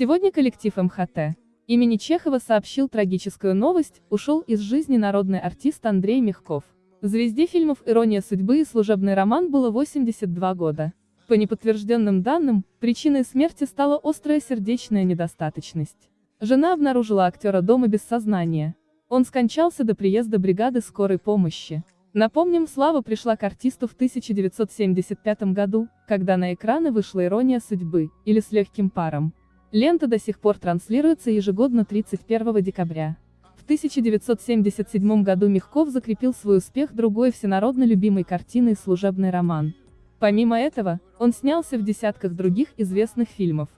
Сегодня коллектив МХТ имени Чехова сообщил трагическую новость, ушел из жизни народный артист Андрей Мягков. Звезде фильмов «Ирония судьбы» и «Служебный роман» было 82 года. По неподтвержденным данным, причиной смерти стала острая сердечная недостаточность. Жена обнаружила актера дома без сознания. Он скончался до приезда бригады скорой помощи. Напомним, слава пришла к артисту в 1975 году, когда на экраны вышла «Ирония судьбы» или «С легким паром». Лента до сих пор транслируется ежегодно 31 декабря. В 1977 году Мягков закрепил свой успех другой всенародно любимой картиной «Служебный роман». Помимо этого, он снялся в десятках других известных фильмов.